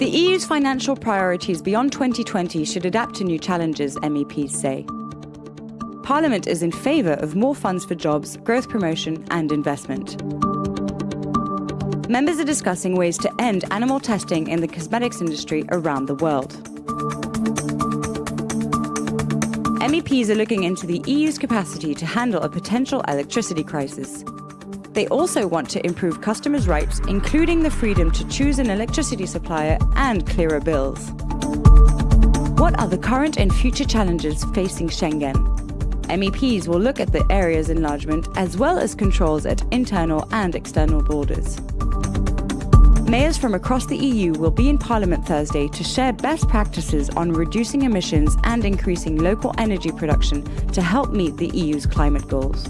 The EU's financial priorities beyond 2020 should adapt to new challenges, MEPs say. Parliament is in favour of more funds for jobs, growth promotion and investment. Members are discussing ways to end animal testing in the cosmetics industry around the world. MEPs are looking into the EU's capacity to handle a potential electricity crisis. They also want to improve customers' rights, including the freedom to choose an electricity supplier and clearer bills. What are the current and future challenges facing Schengen? MEPs will look at the area's enlargement as well as controls at internal and external borders. Mayors from across the EU will be in Parliament Thursday to share best practices on reducing emissions and increasing local energy production to help meet the EU's climate goals.